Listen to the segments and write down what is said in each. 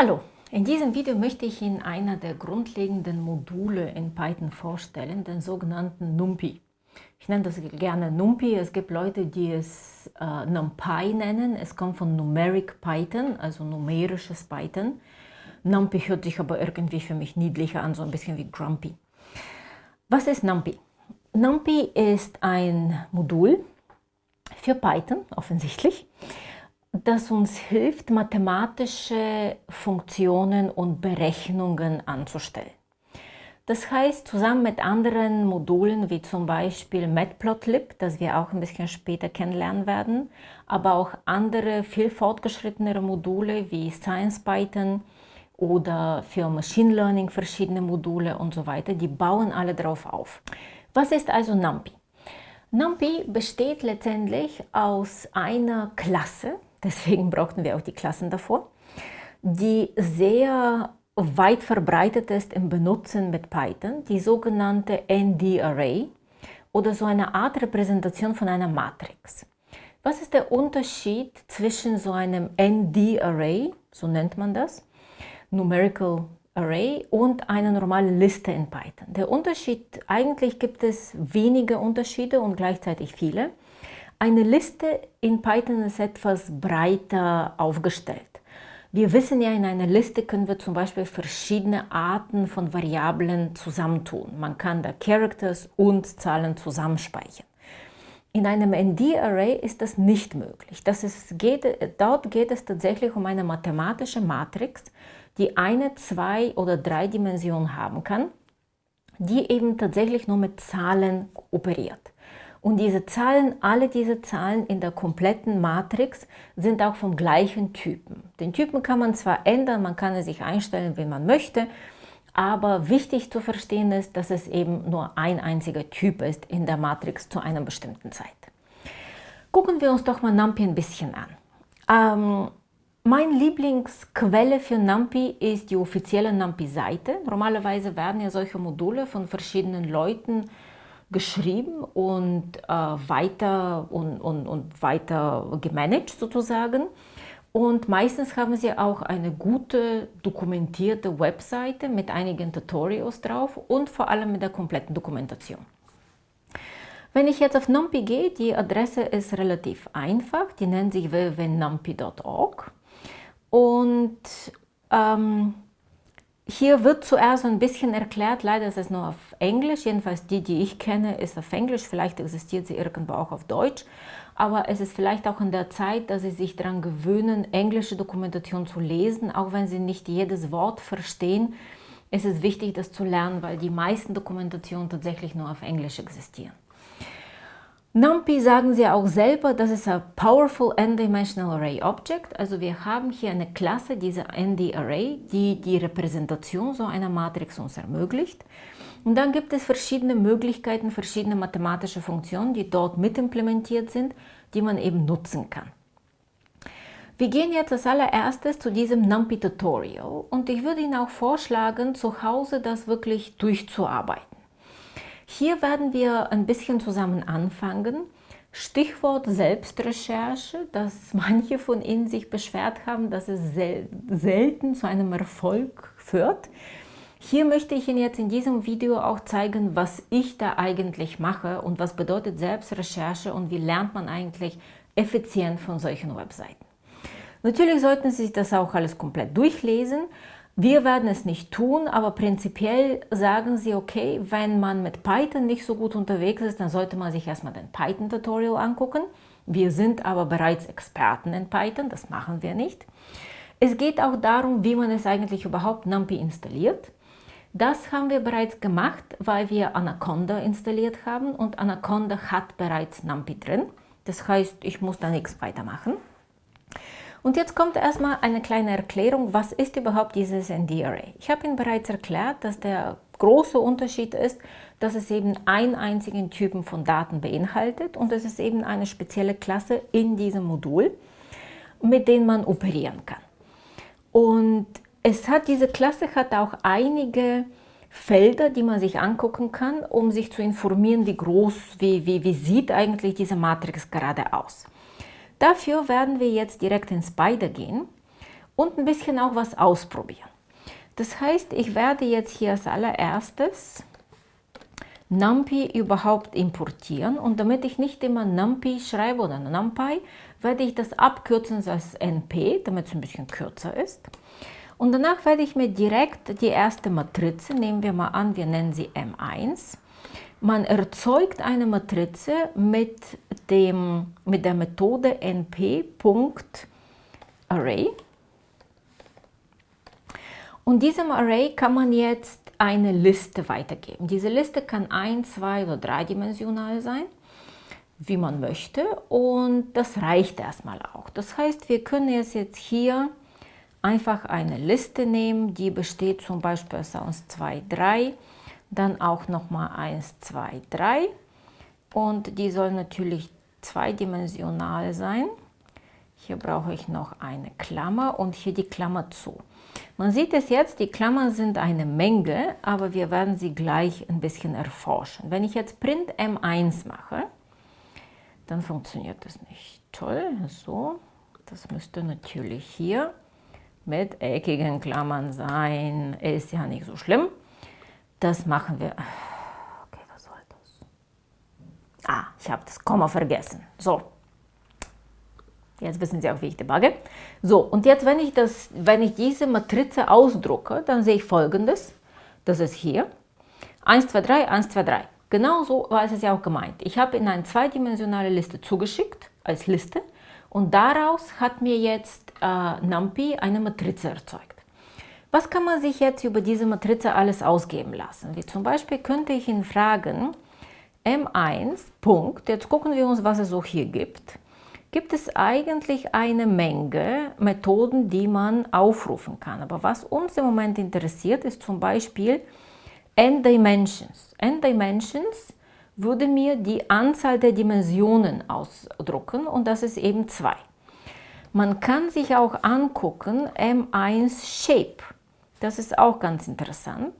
Hallo, in diesem Video möchte ich Ihnen einer der grundlegenden Module in Python vorstellen, den sogenannten NumPy. Ich nenne das gerne NumPy. Es gibt Leute, die es äh, NumPy nennen. Es kommt von Numeric Python, also numerisches Python. NumPy hört sich aber irgendwie für mich niedlicher an, so ein bisschen wie Grumpy. Was ist NumPy? NumPy ist ein Modul für Python, offensichtlich, das uns hilft, mathematische Funktionen und Berechnungen anzustellen. Das heißt, zusammen mit anderen Modulen wie zum Beispiel Matplotlib, das wir auch ein bisschen später kennenlernen werden, aber auch andere viel fortgeschrittenere Module wie SciencePython oder für Machine Learning verschiedene Module und so weiter, die bauen alle darauf auf. Was ist also NumPy? NumPy besteht letztendlich aus einer Klasse, deswegen brauchten wir auch die Klassen davor, die sehr weit verbreitet ist im Benutzen mit Python, die sogenannte ND-Array oder so eine Art Repräsentation von einer Matrix. Was ist der Unterschied zwischen so einem ND-Array, so nennt man das, Numerical Array und eine normale Liste in Python. Der Unterschied, eigentlich gibt es wenige Unterschiede und gleichzeitig viele. Eine Liste in Python ist etwas breiter aufgestellt. Wir wissen ja, in einer Liste können wir zum Beispiel verschiedene Arten von Variablen zusammentun. Man kann da Characters und Zahlen zusammenspeichern. In einem ND-Array ist das nicht möglich. Das ist, geht, dort geht es tatsächlich um eine mathematische Matrix, die eine, zwei oder drei Dimensionen haben kann, die eben tatsächlich nur mit Zahlen operiert. Und diese Zahlen, alle diese Zahlen in der kompletten Matrix sind auch vom gleichen Typen. Den Typen kann man zwar ändern, man kann es sich einstellen, wie man möchte, aber wichtig zu verstehen ist, dass es eben nur ein einziger Typ ist in der Matrix zu einer bestimmten Zeit. Gucken wir uns doch mal NumPy ein bisschen an. Ähm, mein Lieblingsquelle für NumPy ist die offizielle NumPy-Seite. Normalerweise werden ja solche Module von verschiedenen Leuten geschrieben und äh, weiter und, und, und weiter gemanagt sozusagen. Und meistens haben sie auch eine gute dokumentierte Webseite mit einigen Tutorials drauf und vor allem mit der kompletten Dokumentation. Wenn ich jetzt auf NumPy gehe, die Adresse ist relativ einfach, die nennt sich www.numpy.org und ähm, hier wird zuerst ein bisschen erklärt, leider ist es nur auf Englisch, jedenfalls die, die ich kenne, ist auf Englisch, vielleicht existiert sie irgendwo auch auf Deutsch, aber es ist vielleicht auch in der Zeit, dass sie sich daran gewöhnen, englische Dokumentation zu lesen, auch wenn sie nicht jedes Wort verstehen, ist es wichtig, das zu lernen, weil die meisten Dokumentationen tatsächlich nur auf Englisch existieren. NumPy sagen sie auch selber, das ist ein Powerful N-Dimensional Array Object. Also wir haben hier eine Klasse, diese ND-Array, die die Repräsentation so einer Matrix uns ermöglicht. Und dann gibt es verschiedene Möglichkeiten, verschiedene mathematische Funktionen, die dort mit implementiert sind, die man eben nutzen kann. Wir gehen jetzt als allererstes zu diesem NumPy-Tutorial und ich würde Ihnen auch vorschlagen, zu Hause das wirklich durchzuarbeiten. Hier werden wir ein bisschen zusammen anfangen. Stichwort Selbstrecherche, dass manche von Ihnen sich beschwert haben, dass es sel selten zu einem Erfolg führt. Hier möchte ich Ihnen jetzt in diesem Video auch zeigen, was ich da eigentlich mache und was bedeutet Selbstrecherche und wie lernt man eigentlich effizient von solchen Webseiten. Natürlich sollten Sie sich das auch alles komplett durchlesen, wir werden es nicht tun, aber prinzipiell sagen sie, okay, wenn man mit Python nicht so gut unterwegs ist, dann sollte man sich erstmal den Python-Tutorial angucken. Wir sind aber bereits Experten in Python, das machen wir nicht. Es geht auch darum, wie man es eigentlich überhaupt NumPy installiert. Das haben wir bereits gemacht, weil wir Anaconda installiert haben und Anaconda hat bereits NumPy drin. Das heißt, ich muss da nichts weitermachen. Und jetzt kommt erstmal eine kleine Erklärung, was ist überhaupt dieses ND-Array? Ich habe Ihnen bereits erklärt, dass der große Unterschied ist, dass es eben einen einzigen Typen von Daten beinhaltet und es ist eben eine spezielle Klasse in diesem Modul, mit dem man operieren kann. Und es hat, diese Klasse hat auch einige Felder, die man sich angucken kann, um sich zu informieren, wie groß, wie, wie, wie sieht eigentlich diese Matrix gerade aus. Dafür werden wir jetzt direkt in Spider gehen und ein bisschen auch was ausprobieren. Das heißt, ich werde jetzt hier als allererstes NumPy überhaupt importieren und damit ich nicht immer NumPy schreibe oder NumPy, werde ich das abkürzen als NP, damit es ein bisschen kürzer ist. Und danach werde ich mir direkt die erste Matrize, nehmen wir mal an, wir nennen sie M1. Man erzeugt eine Matrize mit, dem, mit der Methode np.array. Und diesem Array kann man jetzt eine Liste weitergeben. Diese Liste kann ein, zwei oder dreidimensional sein, wie man möchte. Und das reicht erstmal auch. Das heißt, wir können jetzt hier einfach eine Liste nehmen, die besteht zum Beispiel aus 1, 2, 3, dann auch nochmal 1, 2, 3 und die soll natürlich zweidimensional sein. Hier brauche ich noch eine Klammer und hier die Klammer zu. Man sieht es jetzt, die Klammern sind eine Menge, aber wir werden sie gleich ein bisschen erforschen. Wenn ich jetzt Print M1 mache, dann funktioniert das nicht. Toll, so, das müsste natürlich hier mit eckigen Klammern sein. Ist ja nicht so schlimm. Das machen wir. Okay, was soll das? Ah, ich habe das Komma vergessen. So. Jetzt wissen Sie auch, wie ich debugge. So, und jetzt, wenn ich, das, wenn ich diese Matrize ausdrucke, dann sehe ich folgendes. Das ist hier. 1, 2, 3, 1, 2, 3. Genau so war es ja auch gemeint. Ich habe in eine zweidimensionale Liste zugeschickt, als Liste. Und daraus hat mir jetzt äh, NumPy eine Matrize erzeugt. Was kann man sich jetzt über diese Matrize alles ausgeben lassen? Wie zum Beispiel könnte ich ihn fragen, M1, Punkt, jetzt gucken wir uns, was es so hier gibt. Gibt es eigentlich eine Menge Methoden, die man aufrufen kann. Aber was uns im Moment interessiert, ist zum Beispiel N-Dimensions. N-Dimensions würde mir die Anzahl der Dimensionen ausdrucken und das ist eben 2. Man kann sich auch angucken M1 Shape. Das ist auch ganz interessant.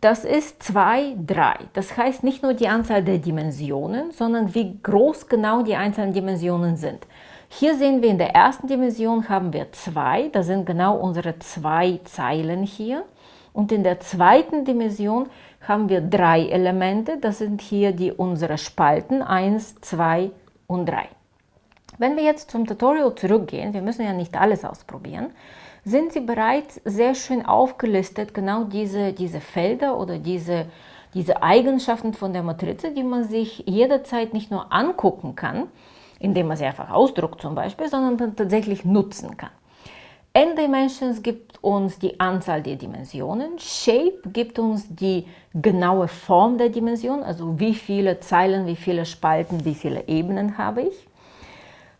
Das ist 2, 3. Das heißt nicht nur die Anzahl der Dimensionen, sondern wie groß genau die einzelnen Dimensionen sind. Hier sehen wir in der ersten Dimension haben wir 2, das sind genau unsere zwei Zeilen hier. Und in der zweiten Dimension haben wir drei Elemente, das sind hier die unsere Spalten 1, 2 und 3. Wenn wir jetzt zum Tutorial zurückgehen, wir müssen ja nicht alles ausprobieren, sind sie bereits sehr schön aufgelistet, genau diese, diese Felder oder diese, diese Eigenschaften von der Matrize, die man sich jederzeit nicht nur angucken kann, indem man sie einfach ausdruckt zum Beispiel, sondern dann tatsächlich nutzen kann. N-Dimensions gibt uns die Anzahl der Dimensionen, Shape gibt uns die genaue Form der Dimension, also wie viele Zeilen, wie viele Spalten, wie viele Ebenen habe ich.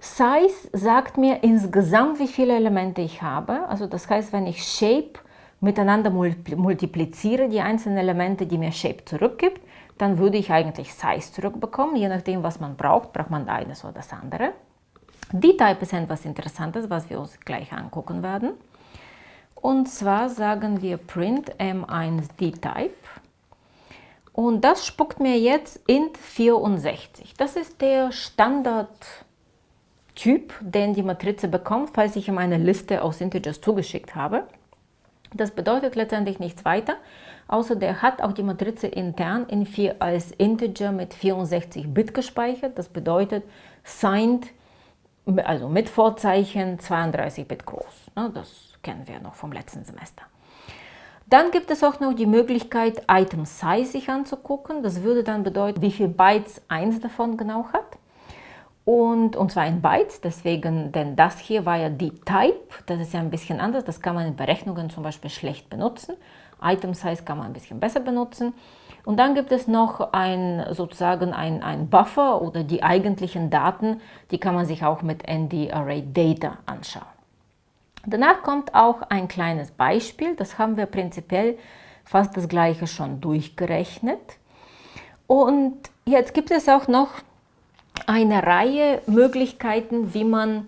Size sagt mir insgesamt, wie viele Elemente ich habe. Also das heißt, wenn ich Shape miteinander multipliziere, die einzelnen Elemente, die mir Shape zurückgibt, dann würde ich eigentlich Size zurückbekommen. Je nachdem, was man braucht, braucht man eines oder das andere. D-Type ist etwas Interessantes, was wir uns gleich angucken werden. Und zwar sagen wir print m1 D-Type. Und das spuckt mir jetzt int 64. Das ist der Standard Typ, den die Matrize bekommt, falls ich ihm eine Liste aus Integers zugeschickt habe. Das bedeutet letztendlich nichts weiter, außer der hat auch die Matrize intern in vier, als Integer mit 64 Bit gespeichert. Das bedeutet signed, also mit Vorzeichen 32 Bit groß. Das kennen wir noch vom letzten Semester. Dann gibt es auch noch die Möglichkeit, Item Size sich anzugucken. Das würde dann bedeuten, wie viele Bytes eins davon genau hat und, und zwar in Bytes, deswegen, denn das hier war ja die Type, das ist ja ein bisschen anders, das kann man in Berechnungen zum Beispiel schlecht benutzen. Item Size kann man ein bisschen besser benutzen. Und dann gibt es noch ein, sozusagen ein, ein Buffer oder die eigentlichen Daten, die kann man sich auch mit ND Array Data anschauen. Danach kommt auch ein kleines Beispiel, das haben wir prinzipiell fast das gleiche schon durchgerechnet. Und jetzt gibt es auch noch eine Reihe Möglichkeiten, wie man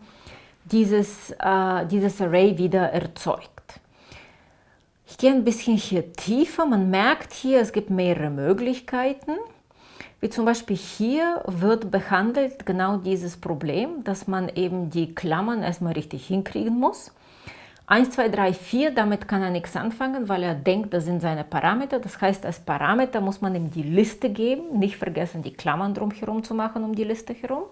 dieses, äh, dieses Array wieder erzeugt. Ich gehe ein bisschen hier tiefer. Man merkt hier, es gibt mehrere Möglichkeiten. Wie zum Beispiel hier wird behandelt genau dieses Problem, dass man eben die Klammern erstmal richtig hinkriegen muss. 1, 2, 3, 4, damit kann er nichts anfangen, weil er denkt, das sind seine Parameter. Das heißt, als Parameter muss man ihm die Liste geben. Nicht vergessen, die Klammern drumherum zu machen, um die Liste herum.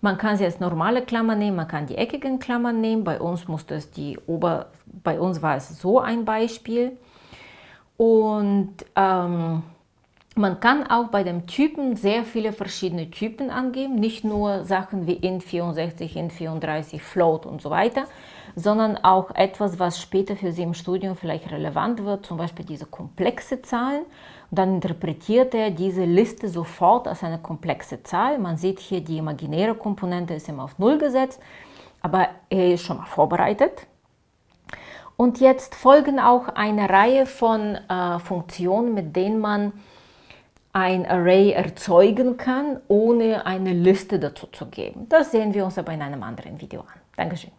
Man kann sie als normale Klammer nehmen, man kann die eckigen Klammern nehmen. Bei uns musste es die Ober, bei uns war es so ein Beispiel. Und ähm, man kann auch bei dem Typen sehr viele verschiedene Typen angeben, nicht nur Sachen wie int64, int34, float und so weiter, sondern auch etwas, was später für Sie im Studium vielleicht relevant wird, zum Beispiel diese komplexe Zahlen. Und dann interpretiert er diese Liste sofort als eine komplexe Zahl. Man sieht hier, die imaginäre Komponente ist immer auf 0 gesetzt, aber er ist schon mal vorbereitet. Und jetzt folgen auch eine Reihe von äh, Funktionen, mit denen man ein Array erzeugen kann, ohne eine Liste dazu zu geben. Das sehen wir uns aber in einem anderen Video an. Dankeschön.